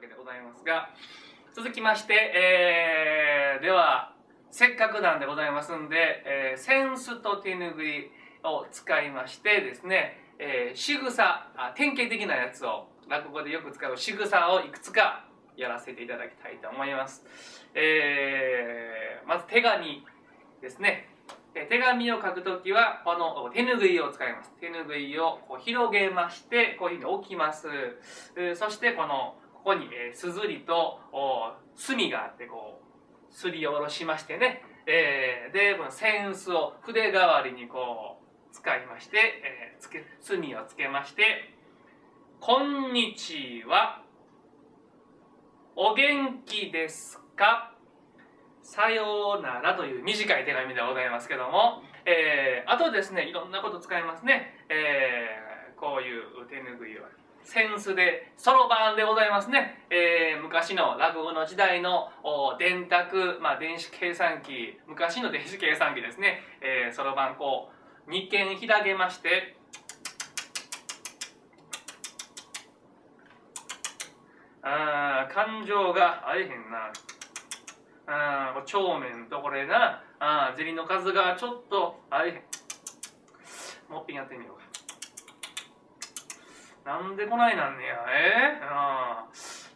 けでございますが、続きまして、えー、では、せっかくなんでございますんで、えー、センスと手ぬぐいを使いましてですね、えー、仕草あ、典型的なやつを、落語でよく使う仕草をいくつかやらせていただきたいと思います。えー、まず手紙ですね。手紙を書くときは、この手ぬぐいを使います。手ぬぐいをこう広げまして、こういうふうに置きます。そして、この、ここに、えー、すずりと墨があって、こう、すりおろしましてね。えー、で、この扇子を筆代わりにこう、使いまして、えー、つけ、墨をつけまして、こんにちは。お元気ですかさようならという短い手紙でございますけども、えー、あとですね、いろんなこと使いますね。えー、こういう手ぬぐいを。センスで、そろばんでございますね。えー、昔の落語の時代の電卓、まあ電子計算機、昔の電子計算機ですね。そろばんこう、2件開けまして、あ感情があえへんな。あ帳面とこれな、あ銭の数がちょっとあえへん。もっぺんやってみようか。なんでこないなんねや、え？ー、あ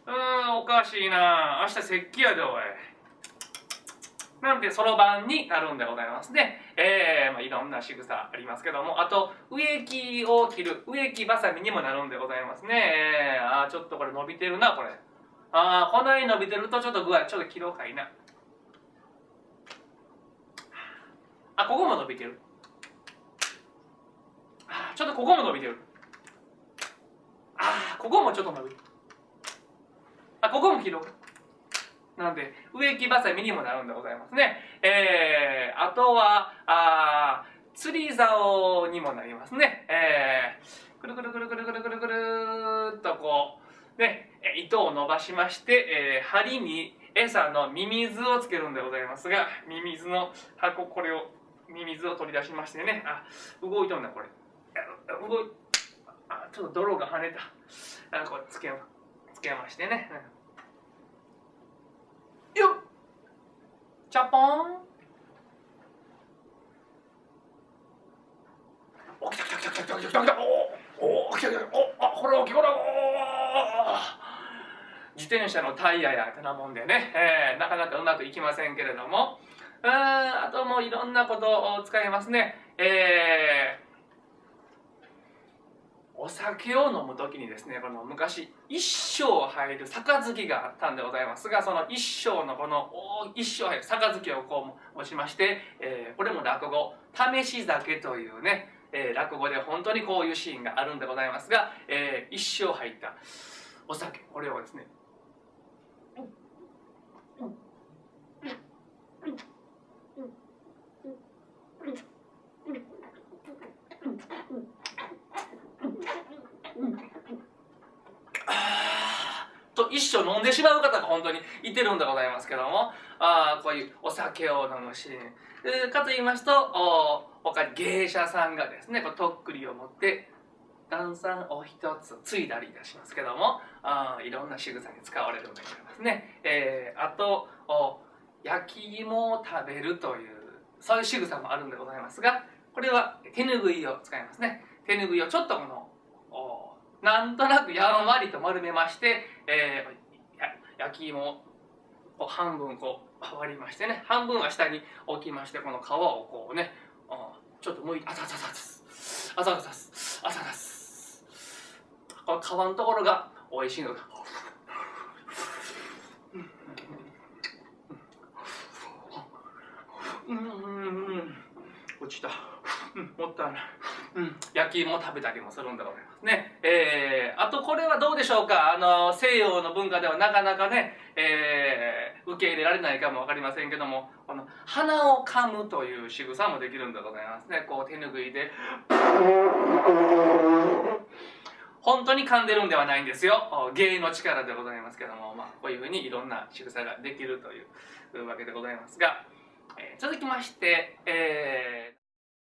うん、おかしいな。明日石器やで、おい。なんてそろばんになるんでございますね。えー、まあ、いろんな仕草ありますけども、あと、植木を切る、植木ばさみにもなるんでございますね。えー、あちょっとこれ伸びてるな、これ。ああ、こない伸びてるとちょっと具合、ちょっと切ろうかいな。あ、ここも伸びてる。あちょっとここも伸びてる。ここもちょっと伸びる。あ、ここも切ろうか。なので、植木ばさみにもなるんでございますね。えー、あとは、あ釣り竿にもなりますね。えー、くるくるくるくるくるくるくるっとこう、ね、糸を伸ばしまして、えー、針に餌のミミズをつけるんでございますが、ミミズの箱、これを、ミミズを取り出しましてね、あ、動いとんだ、これ。動い、ちょっと泥が跳ねた。あ、これつけ、つけましてね。うんよっ。チャポン。お来た来た来た来た来た来た来たおお来た来た。おあこれ大きこれお自転車のタイヤやてなもんでね、えー、なかなかうまくいきませんけれども。ああともういろんなことを使いますね。えーお酒を飲む時にですねこの昔一升入る杯があったんでございますがその一升のこの一升入る杯をこう持ちまして、えー、これも落語「試し酒」というね、えー、落語で本当にこういうシーンがあるんでございますが、えー、一升入ったお酒これをですねと一生飲んでしまう方が本当にいてるんでございますけども。あこういうお酒を飲むシーン。かと言いますとお他に芸者さんがですねこうとっくりを持って炭酸を一つついだりいたしますけども。あいろんな仕草に使われるんでございますね、えー、あとお焼き芋を食べるというそういう仕草もあるんでございますがこれは手ぬぐいを使いますね。手ぬぐいをちょっとこのなんとなくやんわりと丸めまして、えー、焼き芋を半分こう割りましてね。半分は下に置きましてこの皮をこうねちょっと剥いてあさささすあささすあささすこの皮のところが美味しいのだうんうんうん落ちた、うん、もったいないうん、焼き芋を食べたりもするんでございますね。えー、あとこれはどうでしょうか？あの、西洋の文化ではなかなかね、えー、受け入れられないかもわかりませんけども、この、鼻を噛むという仕草もできるんでございますね。こう手ぬぐいで、本当に噛んでるんではないんですよ。芸の力でございますけども、まあ、こういうふうにいろんな仕草ができるというわけでございますが、えー、続きまして、えー